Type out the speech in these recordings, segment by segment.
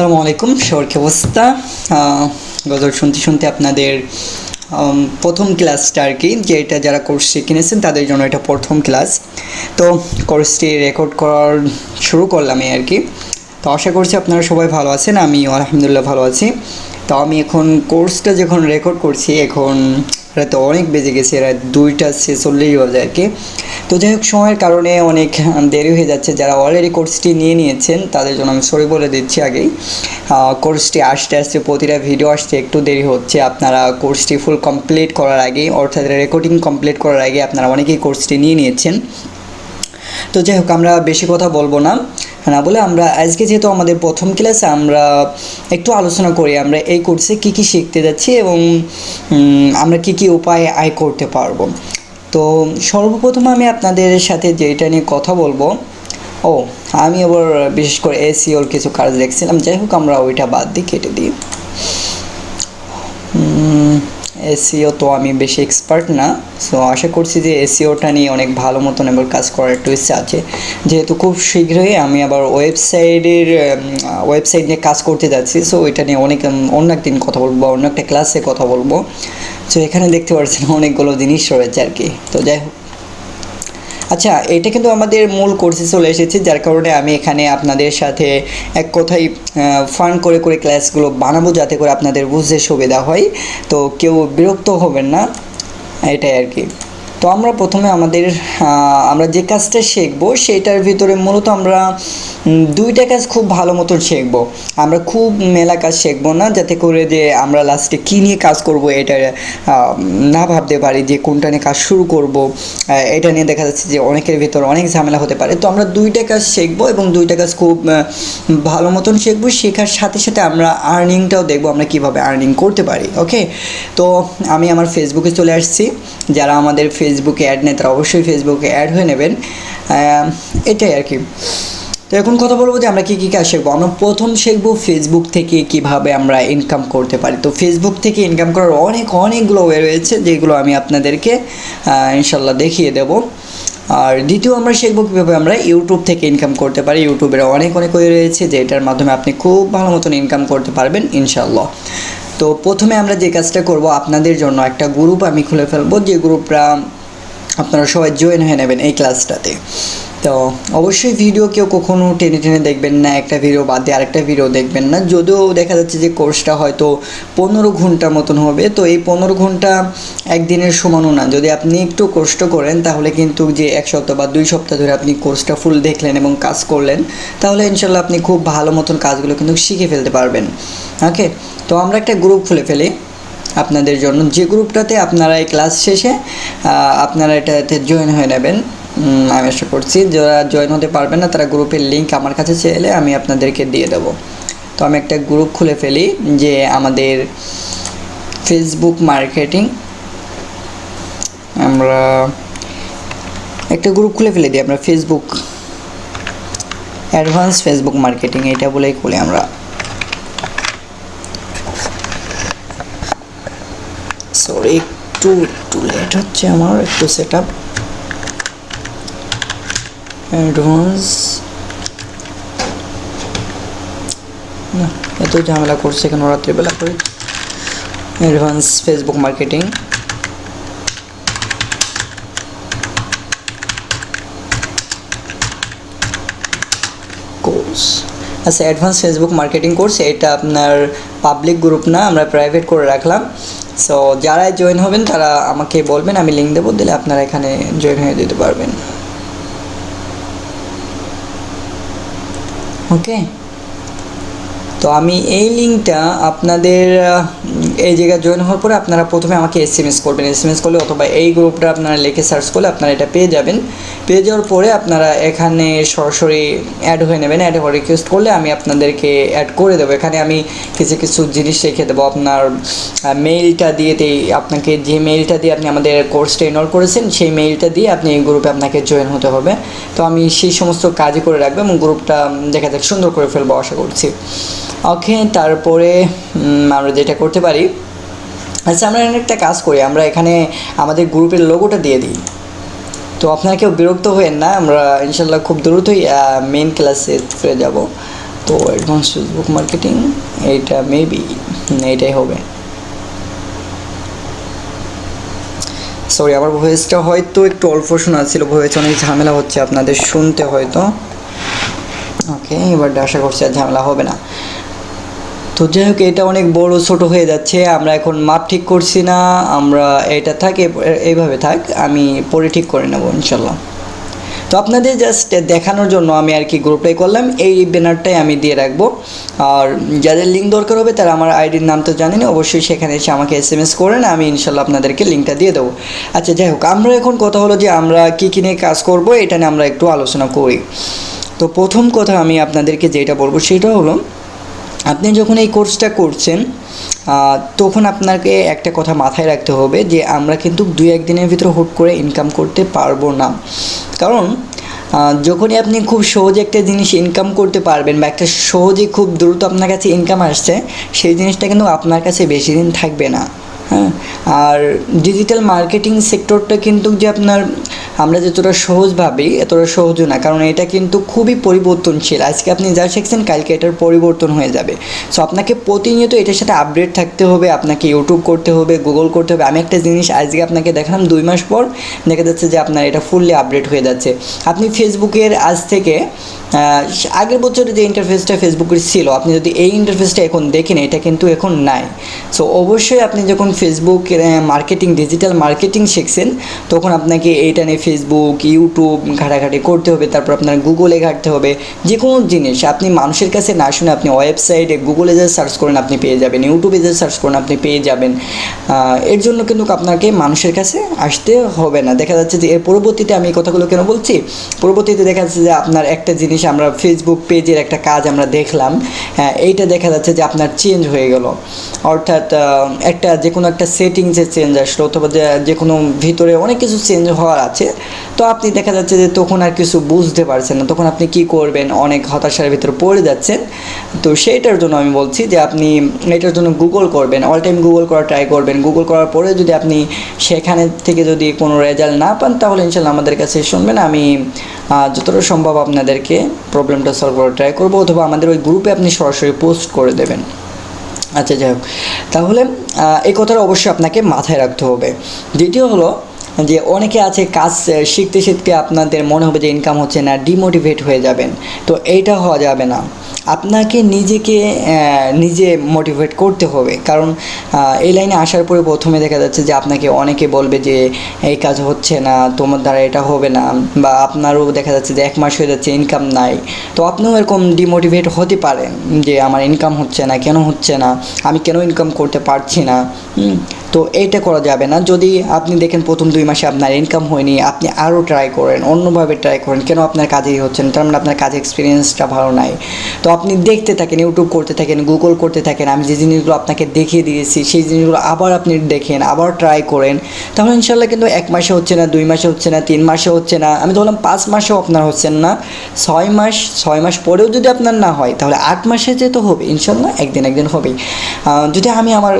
সালামু আলাইকুম, সবার কি অবস্থা? গজল শুনতে শুনতে আপনাদের প্রথম ক্লাসটা আর কি যে এটা যারা কোর্সটি কিনেছেন তাদের জন্য এটা প্রথম ক্লাস। তো কোর্সটি রেকর্ড করার শুরু করলাম আর কি। তো আশা করছি আপনারা সবাই ভালো আছেন আমি আলহামদুলিল্লাহ ভালো আছি। তো আমি এখন কোর্সটা যখন রেকর্ড করছি, এখন রাতে অনেক বেজে গেছে, রাত দুইটা ছেচল্লিশ বাজে আর কি। তো যাই হোক, সময়ের কারণে অনেক দেরি হয়ে যাচ্ছে। যারা অলরেডি কোর্সটি নিয়ে নিয়েছেন, তাদের জন্য আমি সরি বলে দিচ্ছি আগেই। কোর্সটি আসতে আসতে প্রতিটা ভিডিও আসতে একটু দেরি হচ্ছে। আপনারা কোর্সটি ফুল কমপ্লিট করার আগেই, অর্থাৎ রেকর্ডিং কমপ্লিট করার আগে আপনারা অনেকেই কোর্সটি নিয়ে নিয়েছেন। তো যাই হোক, আমরা বেশি কথা বলব না। না বলে আমরা আজকে যেহেতু আমাদের প্রথম ক্লাসে আমরা একটু আলোচনা করি, আমরা এই কোর্সে কী কী শিখতে যাচ্ছি এবং আমরা কী কী উপায়ে আয় করতে পারব। তো সর্বপ্রথম আমি আপনাদের সাথে যেটা নিয়ে কথা বলব, ও, আমি আবার বিশেষ করে এসিওর কিছু কাজ দেখছিলাম, যাই হোক, আমরা ওইটা বাদ দিয়ে কেটে দিই। এসিও তো আমি বেশি এক্সপার্ট না সো আশা করছি যে এসিওটা নিয়ে অনেক ভালো মতন এবার কাজ করার একটু ইচ্ছা আছে। যেহেতু খুব শীঘ্রই আমি আবার ওয়েবসাইটের ওয়েবসাইট নিয়ে কাজ করতে যাচ্ছি সো ওইটা নিয়ে অনেক অন্য একদিন কথা বলব অন্য একটা ক্লাসে কথা বলব। সো এখানে দেখতে পাচ্ছেন অনেকগুলো জিনিস রয়েছে আর কি। তো যাই হোক। আচ্ছা এটা কিন্তু আমাদের মূল কোর্সে চলে এসেছে, যার কারণে আমি এখানে আপনাদের সাথে এক কথাই ফান করে করে ক্লাসগুলো বানাবো যাতে করে আপনাদের বুঝতে সুবিধা হয়। তো কেউ বিরক্ত হবেন না, এটাই আর কি। তো আমরা প্রথমে আমাদের আমরা যে কাজটা শিখব সেটার ভিতরে মূলত আমরা দুইটা কাজ খুব ভালো মতন শিখব। আমরা খুব মেলা কাজ শিখব না, যাতে করে যে আমরা লাস্টে কী নিয়ে কাজ করব এটা না ভাবতে পারি যে কোনটা নিয়ে কাজ শুরু করব এটা নিয়ে দেখা যাচ্ছে যে অনেকের ভিতর অনেক ঝামেলা হতে পারে। তো আমরা দুইটা কাজ শিখব এবং দুইটা কাজ খুব ভালো মতন শিখব। শেখার সাথে সাথে আমরা আর্নিংটাও দেখব আমরা কীভাবে আর্নিং করতে পারি ওকে তো আমি আমার ফেসবুকে চলে আসছি। যারা আমাদের ফেসবুকে অ্যাড নেই তারা অবশ্যই ফেসবুকে অ্যাড হয়ে নেবেন। এটাই আর কি। তো এখন কথা বলব যে আমরা কী কী কাজ শিখব? আমরা প্রথম শিখব ফেসবুক থেকে কীভাবে আমরা ইনকাম করতে পারি। তো ফেসবুক থেকে ইনকাম করার অনেক, অনেকগুলো ওয়ে রয়েছে, যেগুলো আমি আপনাদেরকে ইনশাল্লাহ দেখিয়ে দেবো। আর দ্বিতীয় আমরা শিখব কীভাবে আমরা ইউটিউব থেকে ইনকাম করতে পারি। ইউটিউবের অনেক অনেক ওয়ে রয়েছে যে এটার মাধ্যমে আপনি খুব ভালো মতন ইনকাম করতে পারবেন ইনশাল্লাহ তো প্রথমে আমরা যে কাজটা করব, আপনাদের জন্য একটা গ্রুপ আমি খুলে ফেলব, যে গ্রুপটা আপনারা সবাই জয়েন হয়ে নেবেন এই ক্লাসটাতে তো অবশ্যই ভিডিও কেউ কখনো টেনে টেনে দেখবেন না, একটা ভিডিও বাদ দিয়ে আরেকটা ভিডিও দেখবেন না। যদিও দেখা যাচ্ছে যে কোর্সটা হয়তো পনেরো ঘণ্টার মতন হবে, তো এই পনেরো ঘণ্টা একদিনের সমানও না। যদি আপনি একটু কষ্ট করেন, তাহলে কিন্তু যে এক সপ্তাহ বা দুই সপ্তাহ ধরে আপনি কোর্সটা ফুল দেখলেন এবং কাজ করলেন, তাহলে ইনশাল্লাহ আপনি খুব ভালো মতন কাজগুলো কিন্তু শিখে ফেলতে পারবেন। ওকে তো আমরা একটা গ্রুপ খুলে ফেলি। আপনাদের জন্য। যে গ্রুপটাতে আপনারা এই ক্লাস শেষে আপনারা এটাতে জয়েন হয়ে নেবেন আমি আশা করছি। যারা জয়েন হতে পারবেন না, তারা গ্রুপের লিঙ্ক আমার কাছে চাইলে আমি আপনাদেরকে দিয়ে দেব। তো আমি একটা গ্রুপ খুলে ফেলি, যে আমাদের ফেসবুক মার্কেটিং আমরা একটা গ্রুপ খুলে ফেলে দিই, আমরা ফেসবুক অ্যাডভান্স ফেসবুক মার্কেটিং এটা বলেই খুলি আমরা। সরি একটু একটু লেট হচ্ছে আমার, একটু সেট আপ অ্যাডভান্স এত ঝামেলা করছে কেন? রাত্রিবেলা করে। অ্যাডভান্স ফেসবুক মার্কেটিং কোর্স আচ্ছা অ্যাডভান্স ফেসবুক মার্কেটিং কোর্স এটা আপনার পাবলিক গ্রুপ না? আমরা প্রাইভেট করে রাখলাম। সো যারা জয়েন হবেন, তারা আমাকে বলবেন, আমি লিঙ্ক দেবো, দিলে আপনারা এখানে জয়েন হয়ে দিতে পারবেন। ওকে তো আমি এই লিঙ্কটা আপনাদের এই জায়গায় জয়েন হওয়ার পরে আপনারা প্রথমে আমাকে এস এম এস করবেন। এস এম এস করলে অথবা এই গ্রুপটা আপনারা লিখে সার্চ করলে আপনারা এটা পেয়ে যাবেন। পেয়ে যাওয়ার পরে আপনারা এখানে সরাসরি অ্যাড হয়ে নেবেন। অ্যাড হয়ে রিকোয়েস্ট করলে আমি আপনাদেরকে অ্যাড করে দেবো। এখানে আমি কিছু কিছু জিনিস রেখে দেবো। আপনার মেইলটা দিয়ে আপনাকে যে মেইলটা দিয়ে আপনি আমাদের কোর্সটা এনরোল করেছেন, সেই মেইলটা দিয়ে আপনি এই গ্রুপে আপনাকে জয়েন হতে হবে। তো আমি সেই সমস্ত কাজই করে রাখব এবং গ্রুপটা দেখা যাক সুন্দর করে ফেলব, আশা করছি। ওকে তারপরে আমরা যেটা করতে পারি আচ্ছা আমরা একটা কাজ করি, আমরা এখানে আমাদের গ্রুপের লোগোটা দিয়ে দিই। তো আপনারা কেউ বিরক্ত হয়েন না, আমরা ইনশাল্লাহ খুব দ্রুতই মেন ক্লাসে ফিরে যাব। তো অ্যাডভান্স ফেসবুক মার্কেটিং এইটা মেবি এইটাই হবে। সরি আমার ভয়েসটা হয়তো একটু অল্প শোনা ছিল ভয়েস অনেক ঝামেলা হচ্ছে, আপনাদের শুনতে হয়তো। ওকে এবার আশা করছি আর ঝামেলা হবে না। তো যাই হোক, এটা অনেক বড় ছোট হয়ে যাচ্ছে, আমরা এখন মাপ ঠিক করছি না, আমরা এটা থাক এইভাবে থাক, আমি পরে ঠিক করে নেব, ইনশাল্লাহ। তো আপনাদের জাস্ট দেখানোর জন্য আমি আর কি গ্রুপটাই করলাম, এই ব্যানারটাই আমি দিয়ে রাখব। আর যাদের লিঙ্ক দরকার হবে, তারা আমার আইডির নাম তো জানেন অবশ্যই সেখানে এসে আমাকে এস এম এস করেন আমি ইনশাল্লাহ আপনাদেরকে লিঙ্কটা দিয়ে দেবো। আচ্ছা যাই হোক, আমরা এখন কথা হলো যে আমরা কী কী নিয়ে কাজ করব, এটা নিয়ে আমরা একটু আলোচনা করি। তো প্রথম কথা আমি আপনাদেরকে যেটা বলব, সেটা হলো আপনি যখন এই কোর্সটা করছেন তখন আপনাকে একটা কথা মাথায় রাখতে হবে যে, আমরা কিন্তু দুই একদিনের ভিতরে হুট করে ইনকাম করতে পারব না। কারণ যখনই আপনি খুব সহজে একটা জিনিস ইনকাম করতে পারবেন বা একটা সহজে খুব দ্রুত আপনার কাছে ইনকাম আসছে, সেই জিনিসটা কিন্তু আপনার কাছে বেশি দিন থাকবে না। হ্যাঁ? আর ডিজিটাল মার্কেটিং সেক্টরটা কিন্তু যে আপনার আমরা যতটা সহজ ভাবি, এতটা সহজও না, কারণ এটা কিন্তু খুবই পরিবর্তনশীল। আজকে আপনি যা শিখছেন, কালকে এটার পরিবর্তন হয়ে যাবে। সো আপনাকে প্রতিনিয়ত এটার সাথে আপডেট থাকতে হবে, আপনাকে ইউটিউব করতে হবে গুগল করতে হবে। আমি একটা জিনিস আজকে আপনাকে দেখালাম, দুই মাস পর দেখা যাচ্ছে যে আপনার এটা ফুললি আপডেট হয়ে যাচ্ছে। আপনি ফেসবুকের আজ থেকে আগের বছরে যে ইন্টারফেসটা ফেসবুকের ছিল, আপনি যদি এই ইন্টারফেসটা এখন দেখেন, এটা কিন্তু এখন নাই। সো অবশ্যই আপনি যখন ফেসবুক মার্কেটিং ডিজিটাল মার্কেটিং শিখছেন, তখন আপনাকে এইটা নিয়ে ফেসবুক ইউটিউব ঘাটাঘাটি করতে হবে তারপর আপনার গুগলে ঘাটতে হবে যে কোনো জিনিস আপনি মানুষের কাছে না শুনে আপনি ওয়েবসাইটে গুগলে যে সার্চ করেন আপনি পেয়ে যাবেন ইউটিউবে যে সার্চ করেন আপনি পেয়ে যাবেন। এর জন্য কিন্তু আপনাকে মানুষের কাছে আসতে হবে না। দেখা যাচ্ছে যে এর পরবর্তীতে আমি এই কথাগুলো কেন বলছি? পরবর্তীতে দেখা যাচ্ছে যে আপনার একটা জিনিস আমরা ফেসবুক পেজের একটা কাজ আমরা দেখলাম হ্যাঁ, এইটা দেখা যাচ্ছে যে আপনার চেঞ্জ হয়ে গেল। অর্থাৎ একটা যে কোনো একটা সেটিংসে চেঞ্জ আসলো অথবা যে যে কোনো ভিতরে অনেক কিছু চেঞ্জ হওয়ার আছে তো আপনি দেখা যাচ্ছে যে তখন আর কিছু বুঝতে পারছেন না। তখন আপনি কি করবেন? অনেক হতাশার ভিতরে পড়ে যাচ্ছেন। তো সেইটার জন্য আমি বলছি যে আপনি এটার জন্য গুগল করবেন। অল টাইম গুগল করা ট্রাই করবেন। গুগল করার পরে যদি আপনি সেখানে থেকে যদি কোনো রেজাল্ট না পান, তাহলে ইনশাল্লাহ আমাদের কাছে শুনবেন। আমি যতটা সম্ভব আপনাদেরকে প্রবলেমটা সলভ করার ট্রাই করব। অথবা আমাদের ওই গ্রুপে আপনি সরাসরি পোস্ট করে দেবেন। আচ্ছা যাই হোক। তাহলে এই কথাটা অবশ্যই আপনাকে মাথায় রাখতে হবে। দ্বিতীয় হলো যে, অনেকে আছে কাজ শিখতে শিখতে আপনাদের মনে হবে যে ইনকাম হচ্ছে না ডিমোটিভেট হয়ে যাবেন। তো এইটা হওয়া যাবে না। আপনাকে নিজেকে নিজে মোটিভেট করতে হবে। কারণ এই লাইনে আসার পরে প্রথমে দেখা যাচ্ছে যে আপনাকে অনেকে বলবে যে, এই কাজ হচ্ছে না, তোমার দ্বারা এটা হবে না। বা আপনারও দেখা যাচ্ছে যে এক মাস হয়ে যাচ্ছে ইনকাম নাই। তো আপনিও এরকম ডিমোটিভেট হতে পারেন যে, আমার ইনকাম হচ্ছে না, কেন হচ্ছে না? আমি কেন ইনকাম করতে পারছি না? তো এইটা করা যাবে না। যদি আপনি দেখেন প্রথম দুই মাসে আপনার ইনকাম হয়নি, আপনি আরও ট্রাই করেন, অন্যভাবে ট্রাই করেন, কেন আপনার কাজেই হচ্ছে না? তার মানে আপনার কাজে এক্সপিরিয়েন্সটা ভালো নাই। তো আপনি দেখতে থাকেন ইউটিউব করতে থাকেন গুগল করতে থাকেন, আমি যে জিনিসগুলো আপনাকে দেখিয়ে দিয়েছি, সেই জিনিসগুলো আবার আপনি দেখেন, আবার ট্রাই করেন, তাহলে ইনশাল্লাহ কিন্তু এক মাসে হচ্ছে না, দুই মাসে হচ্ছে না, তিন মাসে হচ্ছে না, আমি তো বললাম পাঁচ মাসেও আপনার হচ্ছেন না, ছয় মাস ছয় মাস পরেও যদি আপনার না হয়, তাহলে আট মাসে যে তো হবে ইনশাল্লাহ একদিন একদিন হবেই। যদি আমি আমার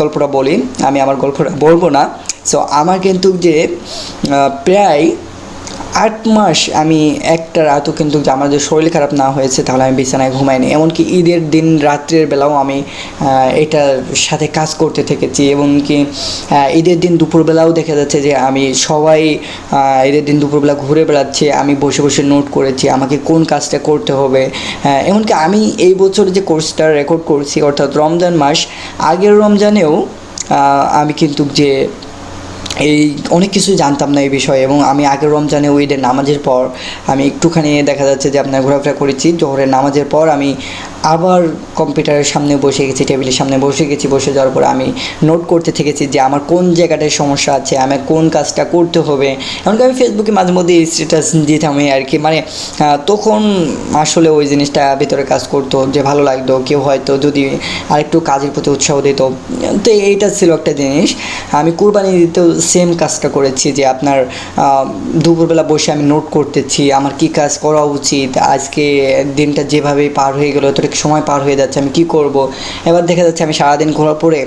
গল্পটা বলি আমি আমার গল্পটা বলব না। সো আমার কিন্তু যে প্রায় আট মাস আমি একটা রাতও কিন্তু আমার যদি শরীর খারাপ না হয়েছে, তাহলে আমি বিছানায় ঘুমাইনি। এমনকি ঈদের দিন, রাত্রের বেলাও আমি এটার সাথে কাজ করতে থেকেছি। এবং কি ঈদের দিন দুপুরবেলাও দেখা যাচ্ছে যে, আমি সবাই ঈদের দিন দুপুরবেলা ঘুরে বেড়াচ্ছে, আমি বসে বসে নোট করেছি, আমাকে কোন কাজটা করতে হবে। এমনকি আমি এই বছর যে কোর্সটা রেকর্ড করছি, অর্থাৎ রমজান মাস, আগের রমজানেও আমি কিন্তু যে এই অনেক কিছু জানতাম না এই বিষয়ে এবং আমি আগের রমজানে ওই নামাজের পর আমি একটুখানি দেখা যাচ্ছে যে আপনার ঘোরাফেরা করেছি, জোহরের নামাজের পর আমি আবার কম্পিউটারের সামনে বসে গেছি, টেবিলের সামনে বসে গেছি, বসে যাওয়ার পর আমি নোট করতে থেকেছি যে আমার কোন জায়গাটায় সমস্যা আছে, আমার কোন কাজটা করতে হবে। এমনকি আমি ফেসবুকে মাঝে মধ্যে স্ট্যাটাস দিতাম এই আর কি। মানে তখন আসলে ওই জিনিসটা ভিতরে কাজ করতো যে ভালো লাগতো, কেউ হয়তো যদি আরেকটু কাজের প্রতি উৎসাহ দিত। তো এইটা ছিল একটা জিনিস। আমি কুরবানি দিতেও সেম কাজটা করেছি যে আপনার দুপুরবেলা বসে আমি নোট করতেছি, আমার কি কাজ করা উচিত, আজকে দিনটা যেভাবে পার হয়ে গেলো অর্ধেক সময় পার হয়ে যাচ্ছে আমি কি করব? এবার দেখা যাচ্ছে আমি সারাদিন ঘোরার পরে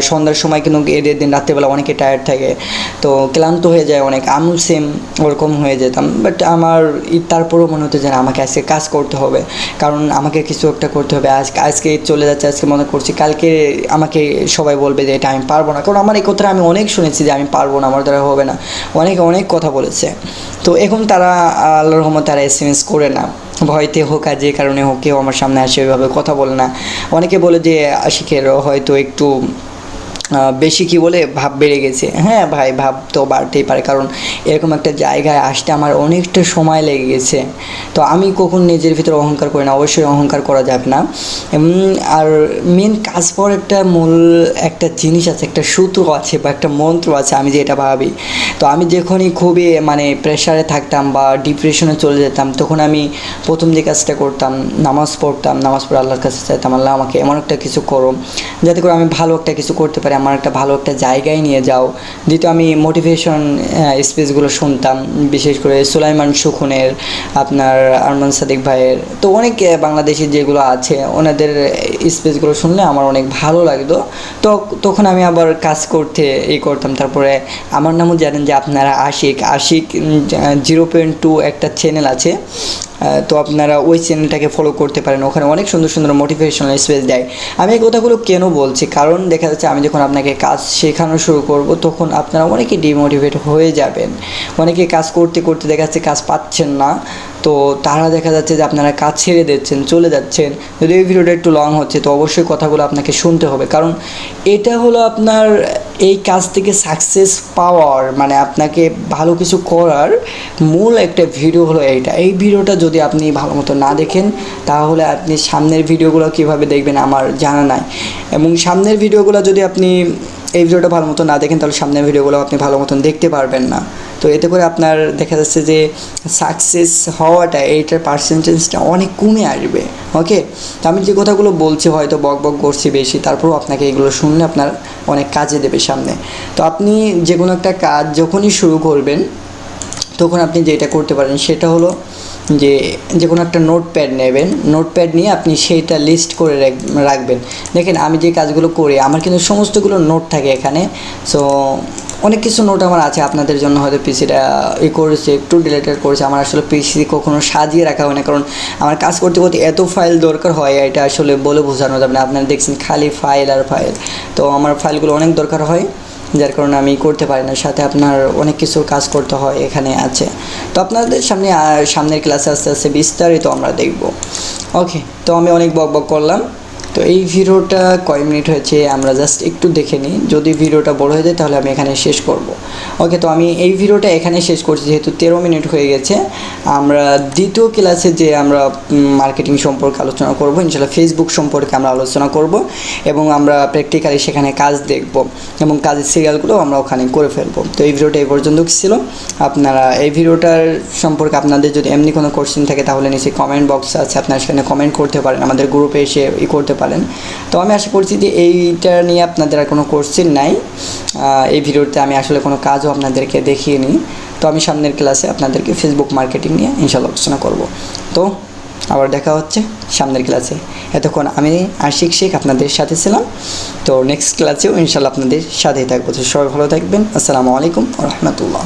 সন্ধ্যার সময় কিন্তু এদের দিন রাত্রেবেলা অনেকে টায়ার্ড থাকে তো ক্লান্ত হয়ে যায় অনেক আমি সেম ওরকম হয়ে যেতাম বাট আমার তারপরেও মনে হতো যে না, আমাকে আজকে কাজ করতে হবে কারণ আমাকে কিছু একটা করতে হবে আজকে আজকে চলে যাচ্ছে আজকে মনে করছি কালকে আমাকে সবাই বলবে যে এটা আমি পারব না কারণ আমার এই কথাটা আমি অনেক শুনেছি যে আমি পারব না আমার দ্বারা হবে না অনেকে অনেক কথা বলেছে তো এখন তারা আল্লাহর রহমত তারা এস এম এস করে না। ভয়তে হোক আর যে কারণে হোক, কেউ আমার সামনে আসে, ওইভাবে কথা বলে না। অনেকে বলে যে, আশিকের হয়তো একটু বেশি কি বলে ভাব বেড়ে গেছে। হ্যাঁ ভাই, ভাব তো বাড়তেই পারে, কারণ এরকম একটা জায়গায় আসতে আমার অনেকটা সময় লেগে গেছে। তো আমি কখন নিজের ভিতরে অহংকার করি না, অবশ্যই অহংকার করা যাবে না। আর মেন কাজ পর একটা মূল একটা জিনিস আছে, একটা সূত্র আছে বা একটা মন্ত্র আছে, আমি যেটা ভাবি। তো আমি যখনই খুবই মানে প্রেশারে থাকতাম বা ডিপ্রেশনে চলে যেতাম, তখন আমি প্রথম যে কাজটা করতাম, নামাজ পড়তাম, নামাজ পড়ে আল্লাহর কাছে চাইতাম, আল্লাহ আমাকে এমন একটা কিছু করো, যাতে করে আমি ভালো একটা কিছু করতে পারি। আমার একটা ভালো একটা জায়গায় নিয়ে যাও। দ্বিতীয় আমি মোটিভেশন স্পেসগুলো শুনতাম, বিশেষ করে সুলাইমান সুখনের, আপনার আরমান সাদিক ভাইয়ের। তো অনেক বাংলাদেশি যেগুলো আছে, ওনাদের স্পেসগুলো শুনলে আমার অনেক ভালো লাগতো। তো তখন আমি আবার কাজ করতে ই করতাম। তারপরে আমার নামও জানেন যে আপনারা Ashik Ashik zero point two একটা চ্যানেল আছে। তো আপনারা ওই চ্যানেলটাকে ফলো করতে পারেন। ওখানে অনেক সুন্দর সুন্দর মোটিভেশনাল স্পেস দেয়। আমি এই কথাগুলো কেন বলছি? কারণ দেখা যাচ্ছে আমি যখন আপনাকে কাজ শেখানো শুরু করব, তখন আপনারা অনেকে ডিমোটিভেট হয়ে যাবেন। অনেকে কাজ করতে করতে দেখা যাচ্ছে কাজ পাচ্ছেন না। তো তারা দেখা যাচ্ছে যে আপনারা কাজ ছেড়ে দিচ্ছেন, চলে যাচ্ছেন। যদি এই ভিডিওটা একটু লং হচ্ছে, তো অবশ্যই কথাগুলো আপনাকে শুনতে হবে। কারণ এটা হলো আপনার এই কাজ থেকে সাকসেস পাওয়ার মানে আপনাকে ভালো কিছু করার মূল একটা ভিডিও হলো এইটা। এই ভিডিওটা যদি আপনি ভালো মতো না দেখেন, তাহলে আপনি সামনের ভিডিওগুলো কীভাবে দেখবেন আমার জানা নাই। এবং সামনের ভিডিওগুলো যদি আপনি এই ভিডিওটা ভালো মতো না দেখেন, তাহলে সামনের ভিডিওগুলো আপনি ভালো মতন দেখতে পারবেন না। তো এতে করে আপনার দেখা যাচ্ছে যে সাকসেস হওয়াটা, এইটার পার্সেন্টেজটা অনেক কমে আসবে ওকে তো আমি যে কথাগুলো বলছি হয়তো বক বক করছি বেশি, তারপরেও আপনাকে এগুলো শুনলে আপনার অনেক কাজে দেবে সামনে। তো আপনি যে কোনো একটা কাজ যখনই শুরু করবেন, তখন আপনি যেটা করতে পারেন সেটা হলো যে যে কোনো একটা নোটপ্যাড নেবেন নোটপ্যাড নিয়ে আপনি সেইটা লিস্ট করে রাখ- রাখবেন। দেখেন আমি যে কাজগুলো করি, আমার কিন্তু সমস্তগুলো নোট থাকে এখানে সো অনেক কিছু নোট আমার আছে আপনাদের জন্য, হয়তো পিসিটা ই করেছে, একটু ডিলেটেড করেছে, আমার আসলে পিসি কখনো সাজিয়ে রাখা হয় না, কারণ আমার কাজ করতে করতে এত ফাইল দরকার হয় এটা আসলে বলে বোঝানো যাবে না। আপনারা দেখছেন খালি ফাইল আর ফাইল তো আমার ফাইলগুলো অনেক দরকার হয়, যার কারণে আমি করতে পারি না। সাথে আপনার অনেক কিছু কাজ করতে হয় এখানে আছে। তো আপনাদের সামনে সামনের ক্লাসে আস্তে আস্তে বিস্তারিত আমরা দেখব। ওকে তো আমি অনেক বক বক করলাম। তো এই ভিডিওটা কয় মিনিট হয়েছে, আমরা জাস্ট একটু দেখে নিই। যদি ভিডিওটা বড় হয়ে যায়, তাহলে আমি এখানে শেষ করব। ওকে তো আমি এই ভিডিওটা এখানে শেষ করছি, যেহেতু তেরো মিনিট হয়ে গেছে। আমরা দ্বিতীয় ক্লাসে যে আমরা মার্কেটিং সম্পর্কে আলোচনা করব ইনশাল্লাহ ফেসবুক সম্পর্কে আমরা আলোচনা করব, এবং আমরা প্র্যাকটিক্যালি সেখানে কাজ দেখব, এবং কাজের সিরিয়ালগুলো আমরা ওখানে করে ফেলব। তো এই ভিডিওটা এই পর্যন্ত ছিল। আপনারা এই ভিডিওটার সম্পর্কে আপনাদের যদি এমনি কোনো কোশ্চেন থাকে, তাহলে নিচে কমেন্ট বক্স আছে, আপনারা সেখানে কমেন্ট করতে পারেন, আমাদের গ্রুপে এসে ই করতে পারেন। তো আমি আশা করছি যে এইটা নিয়ে আপনাদের আর কোনো কোশ্চেন নাই। এই ভিডিওতে আমি আসলে কোনো কাজও আপনাদেরকে দেখিয়ে নিই তো আমি সামনের ক্লাসে আপনাদেরকে ফেসবুক মার্কেটিং নিয়ে ইনশাল্লাহ আলোচনা করব। তো আবার দেখা হচ্ছে সামনের ক্লাসে এতক্ষণ আমি আশিক শেখ আপনাদের সাথে ছিলাম। তো নেক্সট ক্লাসেও ইনশাল্লাহ আপনাদের সাথেই থাকব। তো সবাই ভালো থাকবেন। আসসালামু আলাইকুম রহমতুল্লাহ।